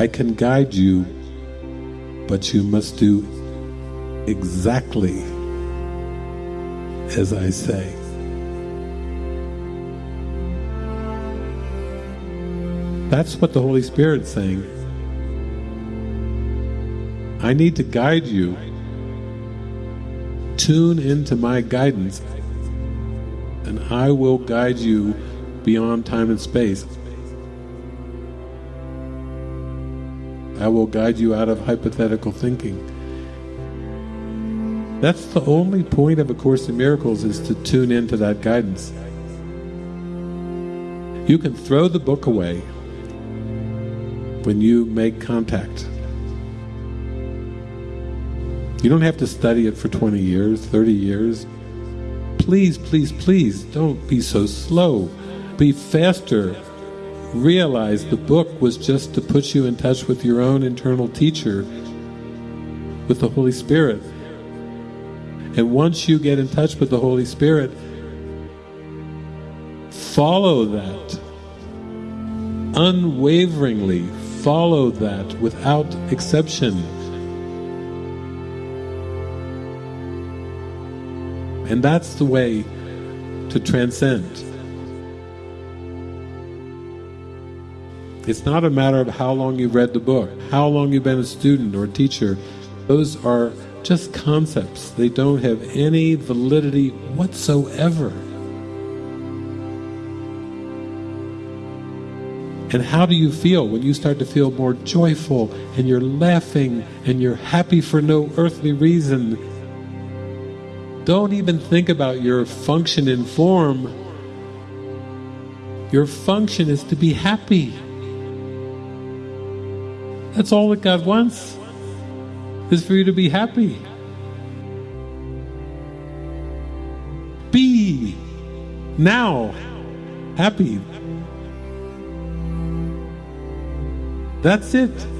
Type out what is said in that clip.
I can guide you, but you must do exactly as I say. That's what the Holy Spirit's saying. I need to guide you. Tune into my guidance, and I will guide you beyond time and space. I will guide you out of hypothetical thinking. That's the only point of A Course in Miracles is to tune into that guidance. You can throw the book away when you make contact. You don't have to study it for 20 years, 30 years. Please, please, please don't be so slow. Be faster. Realize the book was just to put you in touch with your own internal teacher, with the Holy Spirit. And once you get in touch with the Holy Spirit, follow that unwaveringly follow that without exception. And that's the way to transcend. It's not a matter of how long you've read the book, how long you've been a student or a teacher. Those are just concepts. They don't have any validity whatsoever. And how do you feel when you start to feel more joyful and you're laughing and you're happy for no earthly reason? Don't even think about your function in form. Your function is to be happy. That's all that God wants, is for you to be happy. Be now happy. That's it.